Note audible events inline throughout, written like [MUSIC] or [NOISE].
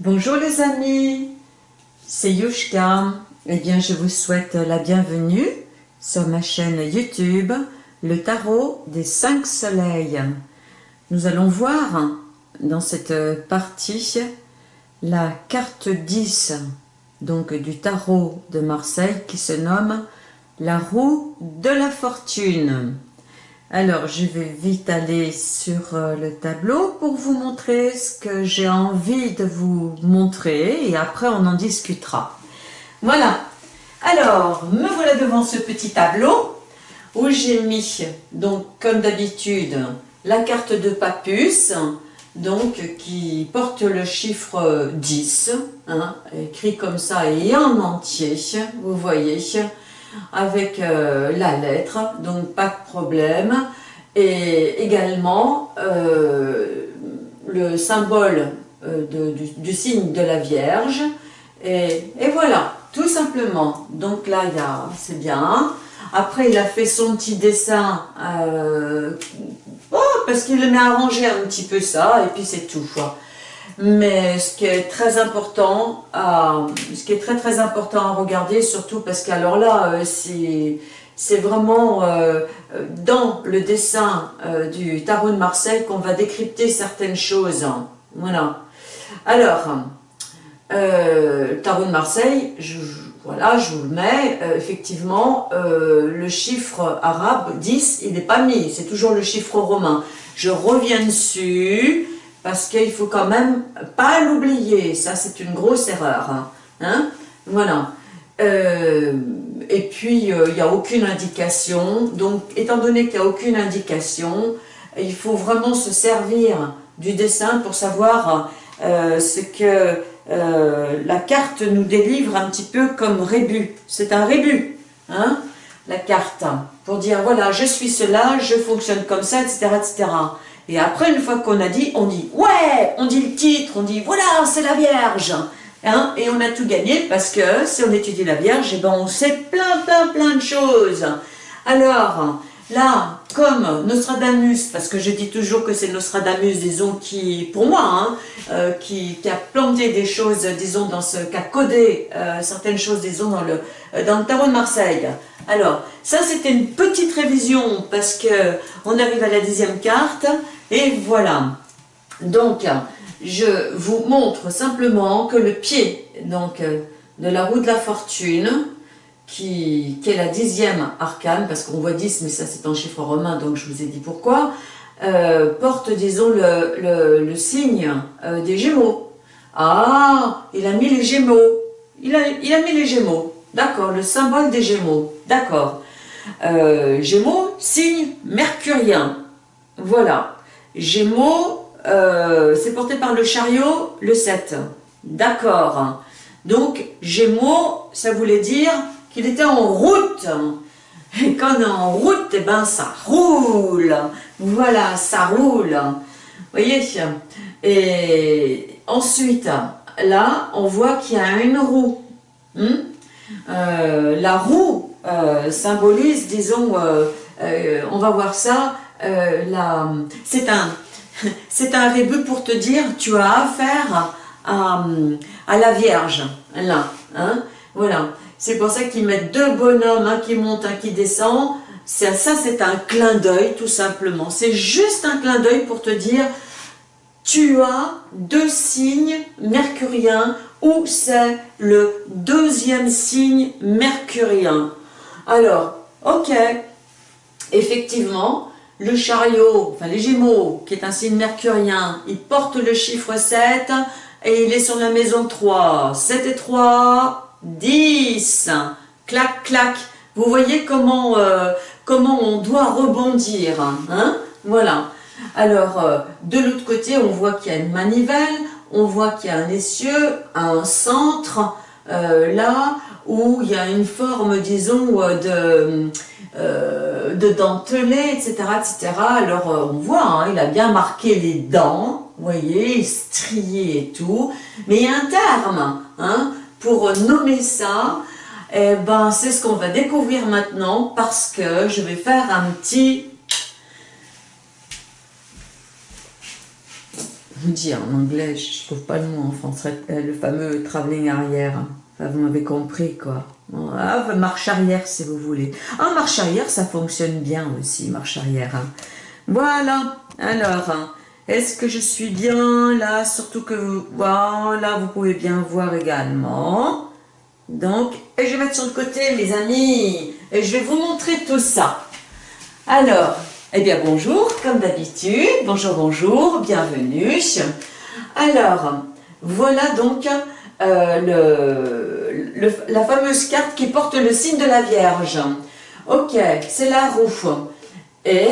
Bonjour les amis, c'est Yushka. Eh bien, je vous souhaite la bienvenue sur ma chaîne YouTube, le tarot des cinq soleils. Nous allons voir dans cette partie la carte 10 donc du tarot de Marseille qui se nomme la roue de la fortune. Alors, je vais vite aller sur euh, le tableau pour vous montrer ce que j'ai envie de vous montrer et après on en discutera. Voilà. Alors, me voilà devant ce petit tableau où j'ai mis, donc comme d'habitude, la carte de Papus, donc qui porte le chiffre 10, hein, écrit comme ça et en entier, vous voyez, avec euh, la lettre, donc pas de problème. Et également euh, le symbole euh, du, signe de la Vierge. Et, voilà, tout simplement. Donc là, c'est bien. Après, il a fait son petit dessin, oh, parce qu'il aimait arranger un petit peu ça, et puis c'est tout. Mais ce qui est très important, à, ce qui est très très important à regarder, surtout parce qu'alors là, euh, c'est vraiment euh, dans le dessin euh, du tarot de Marseille qu'on va décrypter certaines choses. Voilà. Alors, le tarot de Marseille, je, voilà, je vous le mets, effectivement, le chiffre arabe 10, il n'est pas mis, c'est toujours le chiffre romain. Je reviens dessus, parce qu'il faut quand même pas l'oublier, ça c'est une grosse erreur. Hein, hein? Voilà. Euh, et puis, euh, il n'y a aucune indication. Donc, étant donné qu'il n'y a aucune indication, il faut vraiment se servir du dessin pour savoir euh, ce que la carte nous délivre un petit peu comme rébut. C'est un rébut, hein, la carte, pour dire, voilà, je suis cela, je fonctionne comme ça, etc., etc. Et après, une fois qu'on a dit, on dit « Ouais !» On dit le titre, on dit « Voilà, c'est la Vierge hein Et on a tout gagné parce que si on étudie la Vierge, eh ben, on sait plein, plein, plein de choses. Alors, là, comme Nostradamus, parce que je dis toujours que c'est Nostradamus, disons, qui, pour moi, hein, euh, qui, a planté des choses, disons, dans ce, qui a codé euh, certaines choses, disons, dans le, euh, dans le tarot de Marseille. Alors, ça c'était une petite révision parce que on arrive à la dixième carte et voilà. Donc, je vous montre simplement que le pied donc, de la roue de la fortune, qui, est la dixième arcane, parce qu'on voit 10, mais ça c'est en chiffre romain, donc je vous ai dit pourquoi, euh, porte, disons, le, signe euh, des Gémeaux. Ah, il a mis les Gémeaux. Il a, mis les Gémeaux. D'accord, le symbole des Gémeaux. D'accord. Euh, Gémeaux, signe mercurien. Voilà. Gémeaux, c'est porté par le chariot, le 7. D'accord. Donc, Gémeaux, ça voulait dire qu'il était en route. Et quand on est en route, eh ben, ça roule. Voilà, ça roule. Vous voyez? Et ensuite, là, on voit qu'il y a une roue. Hmm? Euh, la roue euh, symbolise, disons, euh, on va voir ça, c'est un, [LAUGHS] c'est un rébut pour te dire, tu as affaire à, à la Vierge, là, hein, voilà. C'est pour ça qu'ils mettent deux bonhommes, un qui monte, un qui descend. Ça, c'est un clin d'œil, tout simplement. C'est juste un clin d'œil pour te dire, tu as deux signes mercuriens ou c'est le deuxième signe mercurien. Alors, ok, effectivement, le chariot, enfin les gémeaux, qui est un signe mercurien, il porte le chiffre 7 et il est sur la maison 3. 7 et 3, 10, clac, clac. Vous voyez comment, euh, comment on doit rebondir. Hein? Voilà. Alors, euh, de l'autre côté, on voit qu'il y a une manivelle, on voit qu'il y a un essieu, un centre, euh, là, où il y a une forme, disons, de, de dentelé, etc., etc. Alors, on voit, hein, il a bien marqué les dents, vous voyez, strié et tout, mais il y a un terme, hein, pour nommer ça, eh ben, c'est ce qu'on va découvrir maintenant parce que je vais faire un petit... vous dire en anglais, je trouve pas le mot en français, euh, le fameux travelling arrière. Vous m'avez compris, quoi. Ah, marche arrière, si vous voulez. Ah, marche arrière, ça fonctionne bien aussi, marche arrière. Hein. Voilà. Alors, hein, est-ce que je suis bien là? Surtout que, vous, voilà, vous pouvez bien voir également. Donc, et je vais mettre sur le côté, mes amis. Et je vais vous montrer tout ça. Alors, eh bien, bonjour, comme d'habitude. Bonjour, bonjour, bienvenue. Alors, voilà donc euh, le, la fameuse carte qui porte le signe de la Vierge. Ok, c'est la roue. Et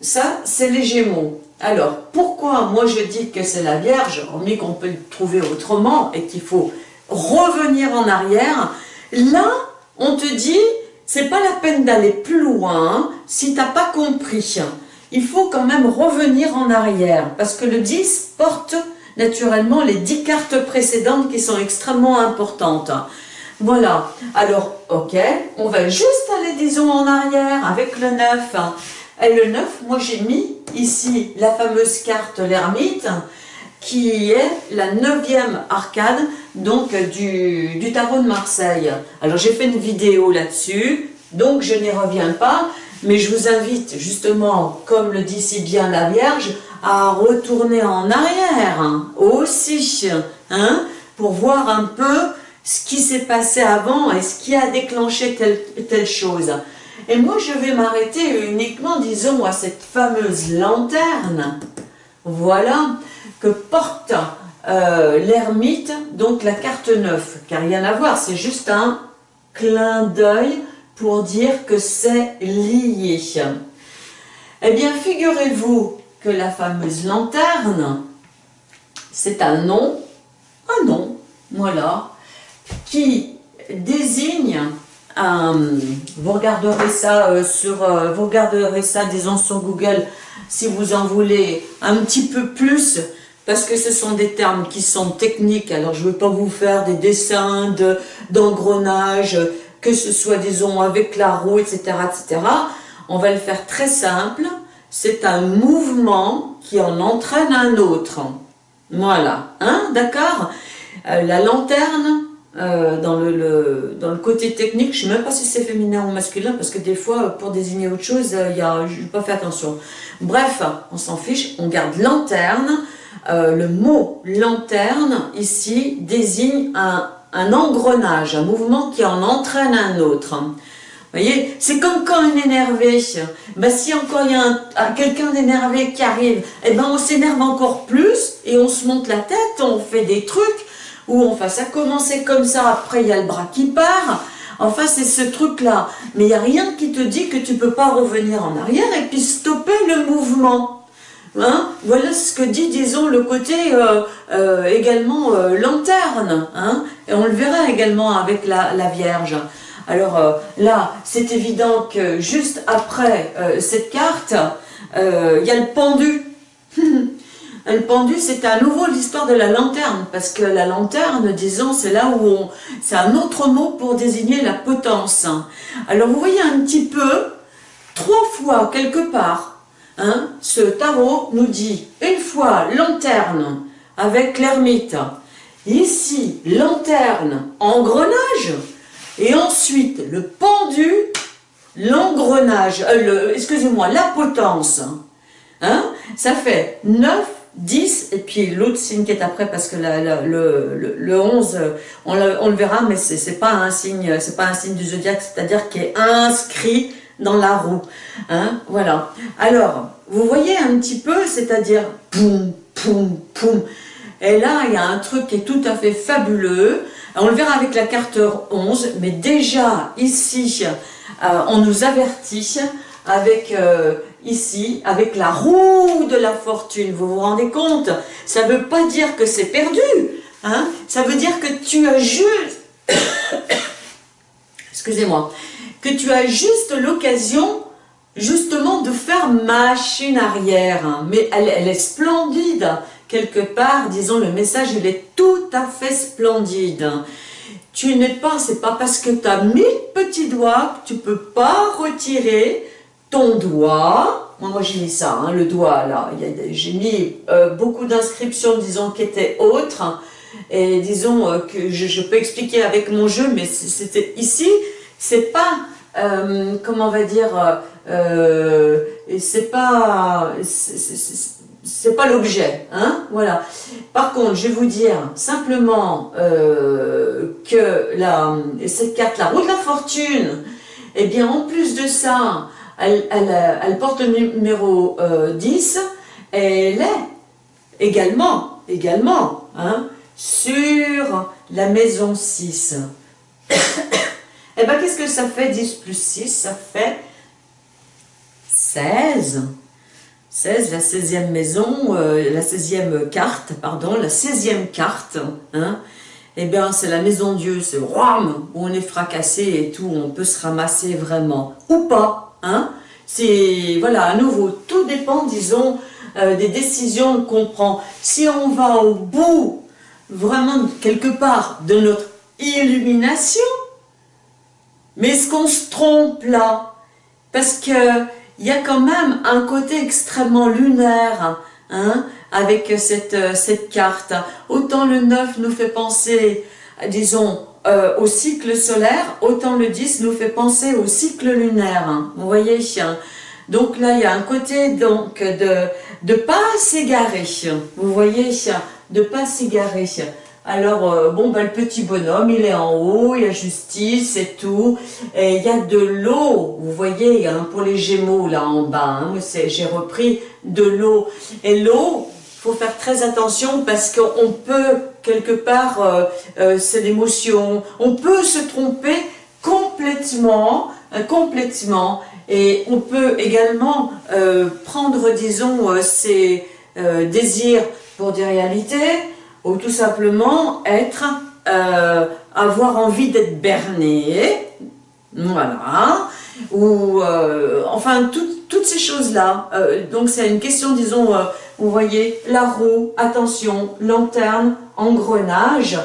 ça, c'est les Gémeaux. Alors, pourquoi moi je dis que c'est la Vierge, hormis qu'on peut le trouver autrement et qu'il faut revenir en arrière Là, on te dit, c'est pas la peine d'aller plus loin si t'as pas compris. Il faut quand même revenir en arrière parce que le 10 porte naturellement les 10 cartes précédentes qui sont extrêmement importantes. Voilà, alors ok, on va juste aller disons en arrière avec le 9. Et le 9, moi j'ai mis ici la fameuse carte l'ermite qui est la neuvième arcade donc du, du tarot de Marseille. Alors j'ai fait une vidéo là-dessus, donc je n'y reviens pas, mais je vous invite justement, comme le dit si bien la Vierge, à retourner en arrière aussi, hein, pour voir un peu ce qui s'est passé avant et ce qui a déclenché telle, telle chose. Et moi, je vais m'arrêter uniquement, disons, à cette fameuse lanterne, voilà, que porte euh, l'ermite, donc la carte 9, car rien à voir, c'est juste un clin d'œil pour dire que c'est lié. Eh bien, figurez-vous la fameuse lanterne, c'est un nom, un nom, voilà, qui désigne un, vous regarderez ça euh, sur, euh, vous regarderez ça, disons sur Google, si vous en voulez un petit peu plus, parce que ce sont des termes qui sont techniques, alors je ne veux pas vous faire des dessins d'engrenage, que ce soit, disons, avec la roue, etc., etc. On va le faire très simple, c'est un mouvement qui en entraîne un autre. Voilà, hein, d'accord euh, La lanterne, euh, dans, le, côté technique, je ne sais même pas si c'est féminin ou masculin, parce que des fois, pour désigner autre chose, a, je n'ai pas fait attention. Bref, on s'en fiche, on garde lanterne, euh, le mot lanterne, ici, désigne un, engrenage, un mouvement qui en entraîne un autre. Voyez, c'est comme quand on est énervé. Ben, si encore il y a quelqu'un d'énervé qui arrive, eh ben, on s'énerve encore plus et on se monte la tête, on fait des trucs où enfin ça commençait comme ça, après il y a le bras qui part. Enfin, c'est ce truc-là. Mais il n'y a rien qui te dit que tu peux pas revenir en arrière et puis stopper le mouvement. Hein voilà ce que dit, disons, le côté euh, euh, également euh, lanterne. Hein et on le verra également avec la, Vierge. Alors là, c'est évident que juste après cette carte, il y a le pendu. [LAUGHS] le pendu, c'est à nouveau l'histoire de la lanterne, parce que la lanterne, disons, c'est là où on... C'est un autre mot pour désigner la potence. Alors vous voyez un petit peu, trois fois quelque part, Hein, ce tarot nous dit une fois lanterne avec l'ermite, ici lanterne, engrenage, et ensuite le pendu, l'engrenage, euh, excusez-moi, la potence. Hein, ça fait 9, 10, et puis l'autre signe qui est après, parce que le, le, 11, on le, verra, mais c'est pas pas un signe du zodiaque, c'est-à-dire qui est inscrit dans la roue. Hein, voilà. Alors, vous voyez un petit peu, c'est-à-dire poum, poum, poum. Et là, il y a un truc qui est tout à fait fabuleux. On le verra avec la carte 11, mais déjà ici, euh, on nous avertit avec euh, ici, avec la roue de la fortune. Vous vous rendez compte? Ça ne veut pas dire que c'est perdu. Hein? Ça veut dire que tu as juste... [COUGHS] Excusez-moi que tu as juste l'occasion justement de faire machine arrière. Hein. Mais elle, est splendide. Quelque part, disons, le message, il est tout à fait splendide. Tu n'es pas, c'est pas parce que tu as mille petits doigts que tu peux pas retirer ton doigt. Moi, moi j'ai mis ça, hein, le doigt là. J'ai mis beaucoup d'inscriptions, disons, qui étaient autres. Et disons que je, peux expliquer avec mon jeu, mais c'était ici, c'est pas, comment on va dire, c'est pas, c'est pas l'objet, hein, voilà. Par contre, je vais vous dire simplement que la, cette carte, la roue de la fortune, eh bien, en plus de ça, elle, porte le numéro 10 et elle est également, également, hein, sur la maison 6. [COUGHS] eh bien, qu'est-ce que ça fait 10 plus 6 Ça fait 16. 16, la 16e maison, euh, la 16e carte, pardon, la 16e carte, hein, eh bien, c'est la maison Dieu, c'est roi où on est fracassé et tout, on peut se ramasser vraiment, ou pas, hein. C'est, voilà, à nouveau, tout dépend, disons, euh, des décisions qu'on prend. Si on va au bout, vraiment, quelque part, de notre illumination, mais est-ce qu'on se trompe là? Parce que il y a quand même un côté extrêmement lunaire, hein, avec cette, euh, cette carte. Autant le 9 nous fait penser, disons, euh, au cycle solaire, autant le 10 nous fait penser au cycle lunaire. Hein. vous voyez Donc là, il y a un côté donc de ne pas s'égarer. Vous voyez De pas s'égarer. Alors, euh, bon, ben, le petit bonhomme, il est en haut, il y a justice et tout. Et il y a de l'eau, vous voyez, hein, pour les gémeaux, là en bas. Hein, J'ai repris de l'eau. Et l'eau, faut faire très attention parce qu'on peut, quelque part, euh, euh, c'est l'émotion, on peut se tromper complètement, complètement. Et on peut également prendre, disons, ses désirs pour des réalités, ou tout simplement être, euh, avoir envie d'être berné, voilà, ou euh, enfin toutes ces choses-là. Euh, donc c'est une question, disons, vous voyez, la roue, attention, lanterne, engrenage,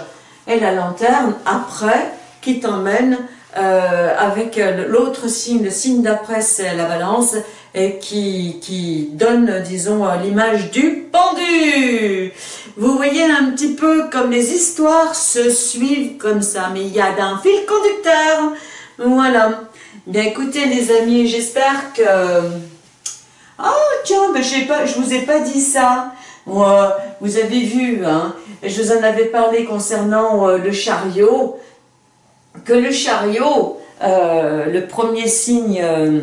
et la lanterne après qui t'emmène avec l'autre signe, le signe d'après c'est la balance, et qui, qui donne, disons, l'image du pendu. Vous voyez un petit peu comme les histoires se suivent comme ça, mais il y a d'un fil conducteur. Voilà. Bien écoutez les amis, j'espère que... Oh tiens, ben, pas, je vous ai pas dit ça. vous avez vu, hein, je vous en avais parlé concernant euh, le chariot, que le chariot, euh, le premier signe euh,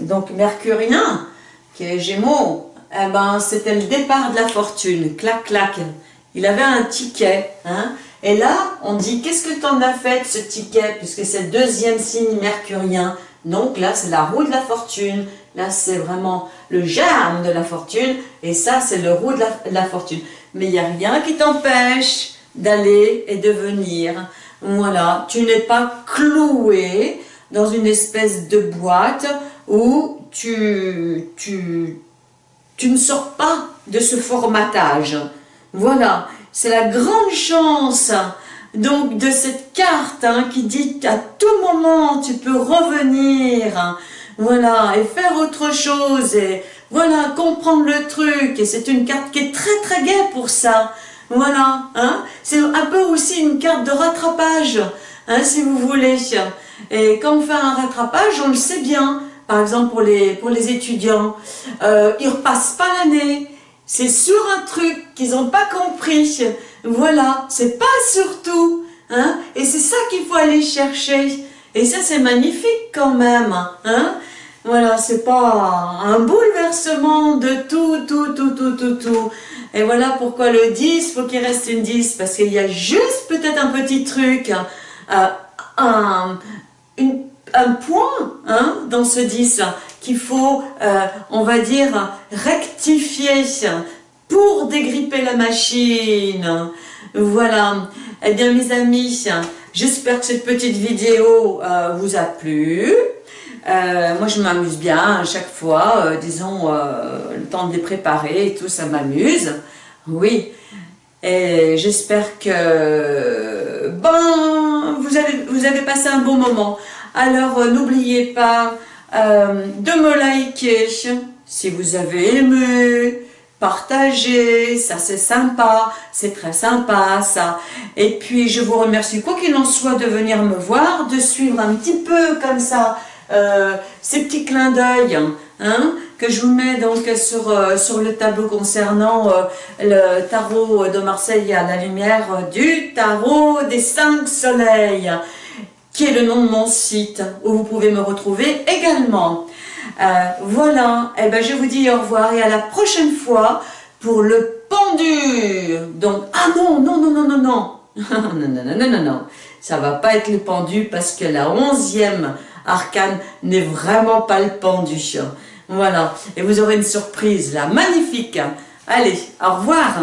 donc mercurien, qui est Gémeaux, eh ben, c'était le départ de la fortune, clac, clac. Il avait un ticket, hein. Et là, on dit, qu'est-ce que tu en as fait de ce ticket, puisque c'est le deuxième signe mercurien. Donc là, c'est la roue de la fortune. Là, c'est vraiment le germe de la fortune. Et ça, c'est le roue de la, fortune. Mais il n'y a rien qui t'empêche d'aller et de venir. Voilà, tu n'es pas cloué dans une espèce de boîte où tu, tu, tu ne sors pas de ce formatage. Voilà, c'est la grande chance donc de cette carte hein, qui dit qu'à tout moment tu peux revenir, voilà, et faire autre chose, et voilà, comprendre le truc, et c'est une carte qui est très très gaie pour ça, voilà, hein, c'est un peu aussi une carte de rattrapage, hein, si vous voulez, et quand on fait un rattrapage, on le sait bien, par exemple pour les, étudiants, euh, ils repassent pas l'année, c'est sur un truc qu'ils n'ont pas compris, voilà, c'est pas surtout, hein, et c'est ça qu'il faut aller chercher, et ça c'est magnifique quand même, hein, voilà, c'est pas un bouleversement de tout, tout, tout, tout, tout, tout, et voilà pourquoi le 10, faut qu'il reste une 10, parce qu'il y a juste peut-être un petit truc, euh, un, un point hein, dans ce 10 qu'il faut, euh, on va dire, rectifier pour dégripper la machine. Voilà. Eh bien, mes amis, j'espère que cette petite vidéo euh, vous a plu. Euh, moi, je m'amuse bien à chaque fois, disons, le temps de les préparer et tout, ça m'amuse. Oui. Et j'espère que, ben, vous avez, vous avez passé un bon moment. Alors, euh, n'oubliez pas euh, de me liker si vous avez aimé, partagé, ça c'est sympa, c'est très sympa ça. Et puis je vous remercie quoi qu'il en soit de venir me voir, de suivre un petit peu comme ça euh, ces petits clins d'œil hein, que je vous mets donc sur, euh, sur le tableau concernant euh, le tarot de Marseille à la lumière du tarot des cinq soleils qui est le nom de mon site où vous pouvez me retrouver également. voilà, et eh ben je vous dis au revoir et à la prochaine fois pour le pendu. Donc, ah non, non, non, non, non, non. [LAUGHS] non, non, non, non, non, non. Ça va pas être le pendu parce que la onzième Arcane n'est vraiment pas le pendu. Voilà, et vous aurez une surprise là, magnifique. Allez, au revoir